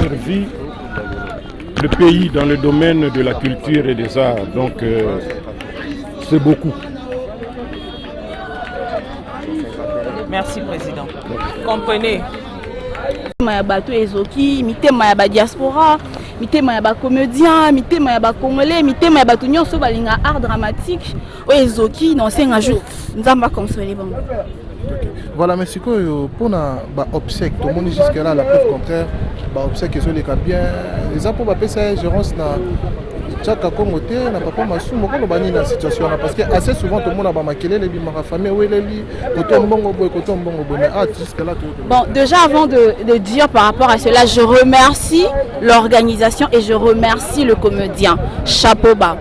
desservi le pays dans le domaine de la culture et des arts. Donc, euh, c'est beaucoup. Merci, Président. Comprenez. mitema ya bato ezoki mitema ya badiaspora mitema ya bacomédien mitema ya bacongolais mitema ya bato nyonso balinga art dramatique oyo ezoki na osenga jour nzambe aconsole bango voilà mais sikoyo mpona baobsèque tomoni jusque là la preuve contraire baobsèque ezoleka bien eza mpo bapesa ye gérance na Chaka Kongo te na papa masumu okoloba nini na situation wana parce que assez souvent tomona ba makelele bimaka famille weleli koto mbongo boye koto mbongo boye mais ah jusque là tout bon déjà avant de, de dire par rapport à cela je remercie l'organisation et je remercie le comédien chapeau bas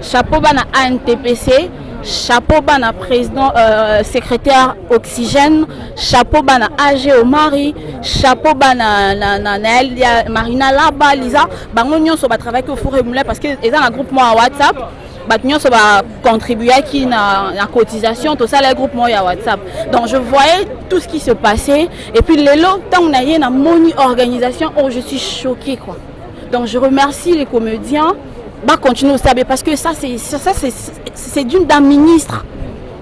chapeau bas na ANTPC Chapeau bana president euh, secrétaire oxygène chapeau bana AG Omari chapeau bana na na Nael ya Marina Laba Lisa bango nyonso ba travaille au four et moulin parce que eza na groupe moi WhatsApp bato nyonso ba contribuaki na, na cotisation tosala groupe moko ya whatsapp donc je voyais tout ce qui se passait et puis lelo ntango na ye namoni organisation oyo oh, je suis choqué quoi donc je remercie les comédiens ba continuer au sabe parce que ça c'est ça c'est c'est d'une d'un ministre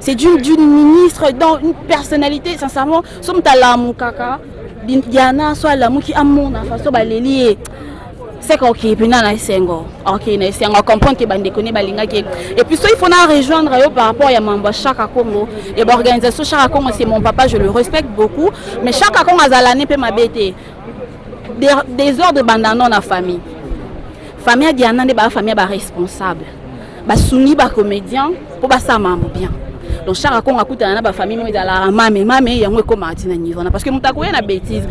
c'est d'une d'une ministre dans une personnalité sincèrement so moto alamukaka diana so alamuki amona façon baleli ye seka okei mpena na esengo okei na esengo acomprendre ke bandeko ne balingaki et puis so il faut na rejoindre yo par rapport ya mambo ya chaka congo ya baorganisation chaka congo c'est mon papa je le respecte beaucoup mais chaka congo azala ne mpe mabe te desordre ebanda no na famille famille ya diana nde baa famille ya baresponsable basungi bacomédien mpo basala makambo bien donc char akongo akutana na bafamille moko ezalaka mame mame yango ekomaka ti na niveau wana parce que moto akoya na bétise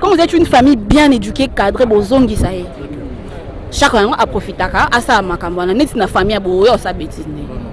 comme vous êtes une famille bien éduquée cadre bozongisa ye char yango aprofitaka asala makambo wana neti na famille ya boye osa bétise nde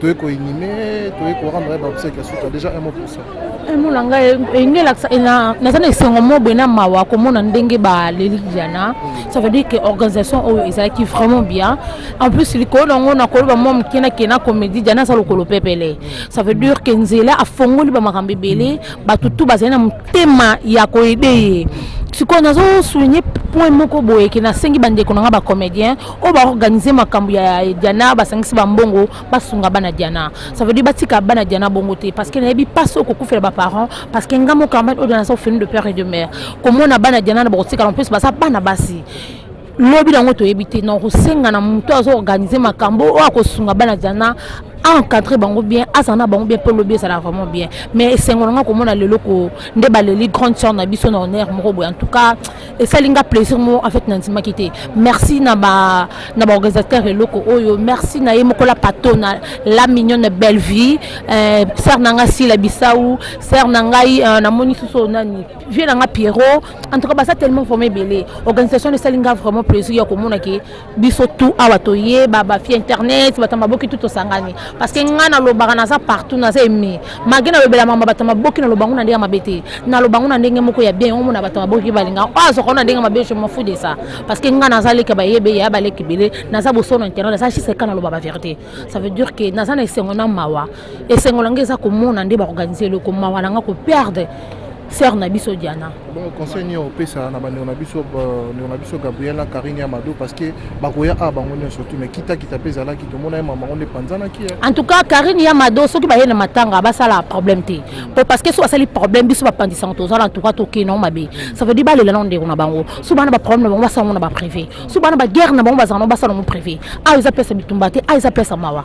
toye ko inime toye ko rendre ba obsèque ya suka déjà un mot pour ça un mot na ngai elingi elakisa naza na esengo moko boye na mawa komona ndenge baleli diana ça veut dire que organisation oyo ezalaki vraiment bien en plus likolo na yango nakoloba mwa moke nake na comédie diana aza lokolo pepele ça veut dire que nzela afongoli bamakambo ebele bato tu bazali na motema ya koede ye sikoyo nazosouligne point moko boye ke nasengi bandeko na ngai bacomédien oyo ba organiser makambu ya Diana basangisi ba mbongo basunga bana Diana ça veut dire batika bana Diana bongo te parce que nayebi pasi oyo kokufela ba parents parce que nga moko Carmen Odia naza ofelu de père et de mère komona bana Diana na bakotikala en plus baza bana basi lobi nango toyebi te na kosenga na moto azo organiser makambo oyo akosunga bana Diana encadre bango bien azala na bango bien mpo lobi ezala vraiment bien mais esengo na ngai komona lelo ko nde baleli grande sœur na biso na honneur moko boye en tout cas esali nga plaisir moko en fait na ndimaki te merci na ba na ba organisateur eloko oyo merci na ye moko la patona la mignonne bellevue euh, sœur na nga sila bisau sœur na ngai euh, namoni susu nani vieux na nga pierrot en tout cas baza tellement vraiment ebele organisation esali nga vraiment plaisir ya komona ke biso tout awa toye ba ba fi internet bato maboki tout tosangani parce que nga na lobaka naza partout naza emi mage na lobela mama bato maboki na lobango na ndenge mabe te na lobango na ndenge moko ya bien omo na bato maboki balinga o oh, azoka na ndenge mabe je m'en fous de ça parce que nga naza leka bayebe ya baleki bele naza bosono internet naza juste ka na loba ba vérité ça veut dire que naza na esengo na mawa Esengo na nga eza komona nde ba organiser eloko mawa na nga ko perdre sœur na biso Diana. Bon conseil nini opesa na bandeko na biso ndeko na biso Gabriel na Karine ya Mado parce que bakoya a bango nionso surtout mais kita kita pe ezalaki tomona ye mama onde panzanaki ya. En tout cas Karine ya Mado soki baye na matanga basala problème te hmm. po parce que soki basali problème biso bapanzisa ngo tozala en tout cas tokei nango mabe hmm. ça veut dire balela nango ndeko na bango soki bana ba problème na bango basala ngo na ba privé soki bana ba guerre na bango bazala nango basala ngo privé awa eza pesa bitumba te awa eza pesa mawa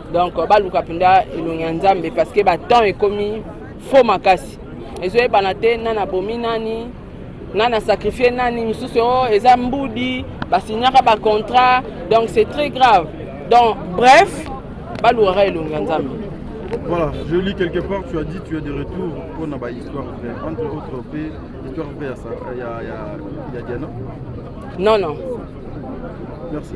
donc baluka mpenza elongi ya nzambe parce que batemps ekomi fo makasi ezoyebana te nani abomi nani nani asacrifie nani misusu o oh, eza mbudi basignaka bacontrat donc c'est très grave donc bref balukaka elongi ya nzambe Voilà, je lis quelque part, tu as dit tu es de retour pour Naba Histoire Vraie. Entre autres, Histoire Vraie, il y a Diana. Non, non. Merci.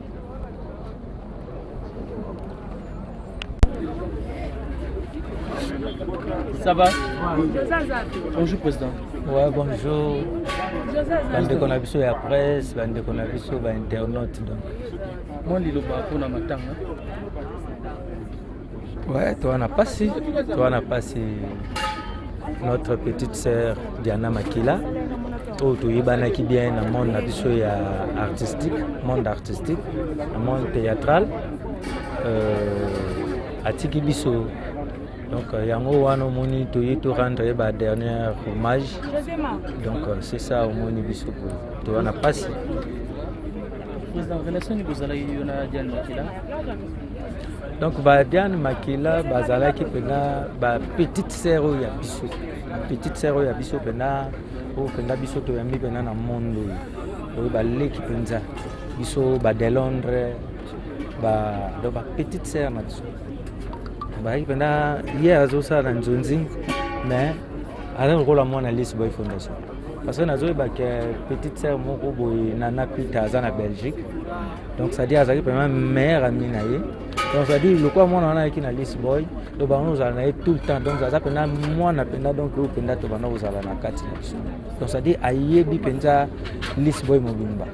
Ça va Bonjour président. Ouais, bonjour. bandeko na biso ya presse bandeko na biso bainternaute donc mwa liloba mpona matanga Ouais, toi na pasi, toi na pasi. Notre petite sœur Diana Makila oyo toyebanaki bien na monde na biso ya artistique, monde artistique, na monde théâtral. Euh, atiki biso donc euh, yango wana omoni toye to rendre ye ba dernière hommage donc euh, c'est ça omoni biso toza na mpasi président relation nini bozalaki yo na diane makila donc ba Diane Makila bazalaki pena ba petite sœur oyo ya biso petite sœur oyo ya biso pena oyo pena biso toyambi pena na monde oyo oyo baleki mpenza biso ba de Londres ba donc ba petite sœur na biso bazalaki mpenza ye azosala na nzonzi mais aza lokola mwana lisi boy fondation parce que nazoyeba ke petite sœur moko boye nana pita aza na belgique donc ça dit azalaki vraiment meilleur ami na ye donc ça dit lokola mwana wana ayaki na list boy donc banda kozala na ye tout le temps donc aza mpenza mwana mpenza donc oyo mpenza tobanda kozala na kati na biso donc ça dit ayebi mpenza list boy mobimba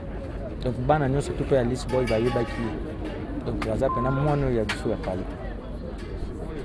donc bana nyonso tout mpe ya list boy bayebaki ye donc aza mpenza mwana oyo ya biso ya pale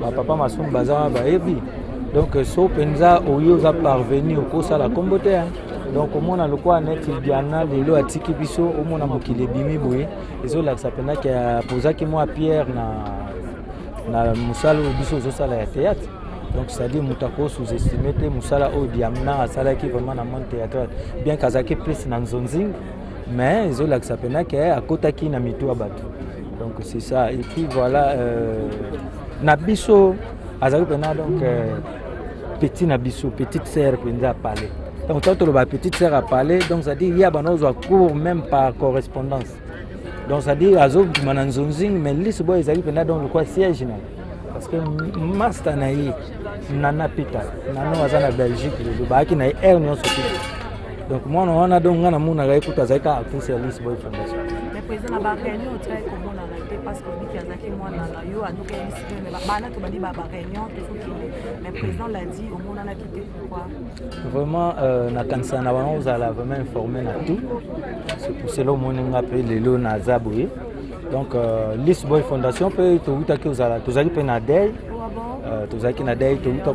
Ba papa masumu baza wana bayebi donc so mpenza oyo oza parvenu okosala nkombo te donc omona lokola neti diana lelo atiki biso omona mokili ebimi boye ezolakisa mpenza ke apozaki mwa pierre na, na mosala oyo biso ozosala ya théâtre donc c'est-à-dire moto ako sous-estime te mosala oyo diamna asalaki vraiment na monde théâtral bien kazalaki plus na nzonzing mais ezolakisa pena ke akotaki na mitu ya bato donc c'est ça et puis voilà euh, na biso azali pena donc euh, petit na biso petite sœur mpenza apale donc ntango toloba petite sœur apale donc c'est-à-dire ye abanda kozwa cours même par correspondance donc c'est-à-dire azobima na nzonzing mais liso boyo ezali mpenza donc lokwa siège na parce que masta na ye nana peter nano aza na belgique lelo bayaki na ye aire nyonso te donc mwana wana donc ngai namonaka ye kutu azali kaka actrice ya lis boy fondation parce que obiki azalaki mwana na yo adoka ye misiki me bana tobandi babareunion tozokende mais président l'a dit omonanaki te pourquoi vraiment euh, nakanisaka na bango ozala vraiment informé na tout c'est pour cela omoni nga mpe lelo naza boye Donc euh, List Boy Fondation pe towutaki ozala tozalaki pe na deuil euh, tozalaki na deuil towuta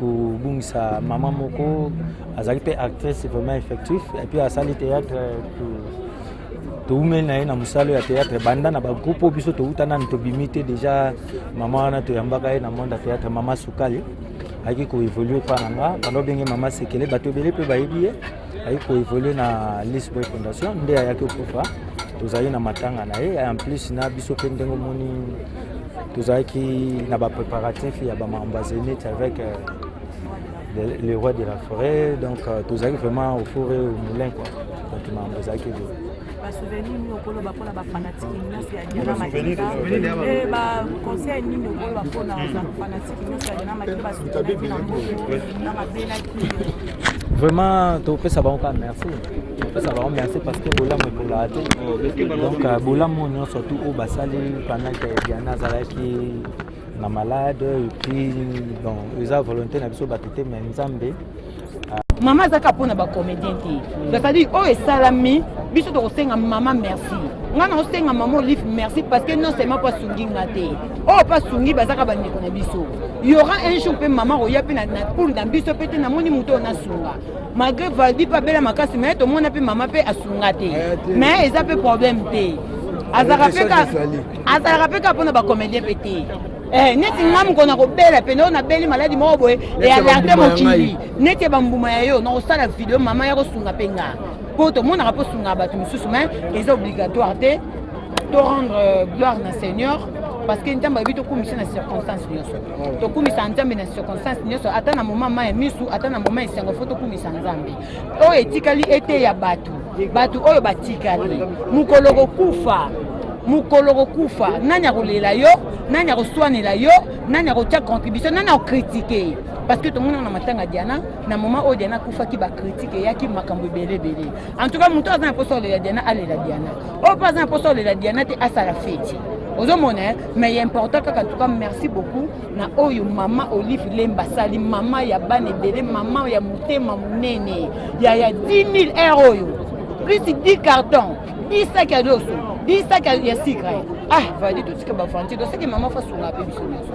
kobungisa mama moko azalaki pe actrice vraiment effectif et puis asali théâtre euh, towumeli na ye na mosala ya théâtre banda na bagroupe oyo biso towuta nanu tobimi te déjà mama wana toyambaka ye na monde ya théâtre mama sukali ayaki koévolue epa na nga banda obenge mama sekele bato ebele mpe bayebi ye ayi ko évoluer na Liss Boy Fondation nde ayaki okufa tozali na matanga na ye en plus na biso mpe ndenge omoni tozalaki na ba préparatifs ya ba makambo ya Zénith avec euh, le, le roi de la forêt donc euh, tozalaki vraiment au four et au moulin quoi donc makambo ezalaki ebele basouvenir nini okoloba mpona bafanatike nyonso ya diana makeba eh, baconseil nini okoloba mpona bafanatike nyonso ya diana makeba basuvenaki na mboyo na mabelaki vraiment topesa bango kaka merci topesa bango merci parce que bolamu ekolaa te oh, donc euh, bolamu nyonso tout oyo basali pendant ke diana azalaki na malade epuis bon eza volonté na biso bato te mai nzambe mama azaka mpo na bacomédien te cestadire oyo esalami biso tokosenga mama merci ngai naosenga mama olive merci parce que non seulement mpo asungi nga te oyo mpo asungi bazaka bandeko na biso yora un jour mpe mama koya mpe na poule na biso mpe te namoni moto oyo nasunga malgré valdi mpe abela makasi mai tomona mpe mama mpe asunga te eh, mai eza mpe problème te azalaka mpe kaka mpo na bacomédien mpe te Eh, neti nga moko nakobela pene oyo nabeli maladi moko boye ealerte mokili neti bambuma ya yo nakosala video mama ya kosunga mpe nga mpo tomonaka mpo sungaka bato mosusu mai eza obligatoire te to rendre euh, gloire na seigneur parce que nzambe ayebi tokumisa na circonstance nyonso tokumisa nzambe na circonstance nyonso ata na moma ma ya misu ata na moma ya esengo fo tokumisa nzambe Oyo etikali eteya bato, bato oyo batikali. Mokolo okokufa, mokolo okokufa, nani akolela yo? Nani akoswanela yo? Nani akotia contribution? Nani akokritike? Parce que tomona na matanga Diana, na moment oyo Diana akufaki, ba critique eyaki makambo ebele ebele. En tout cas, moto aza na posa olela Diana, alela Diana. Oyo mpe aza na posa olela Diana te, asala feti. Ozomona, mais ya important kaka, en tout cas, merci beaucoup. na oyo mama olive lemba asali mama ya bana ebele mama ya motema monene ya ya 10000 heure oyo plus 10 carton 10 sac ya doso 10 sac ya sikre eh. ah vadi totika bavandi toseki mama fasunga mpe biso nyonso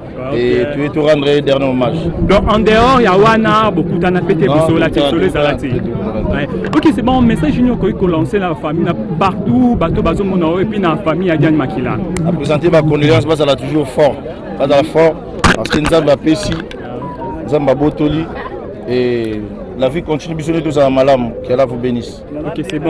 et tu es tout rendre dernier hommage donc en dehors ya wana bokutana pete bosola te solo ezala te ok c'est bon message nini okoki kolancer na famille na partout bato bazomona oyo epuis na famille ya diane makila apresente bacondoléance bazala toujours fort bazala fort parce que nzambe apesi nzambe abotoli et la vie continue biso nde tozala malamu que allah vous bénisse ok c'est bon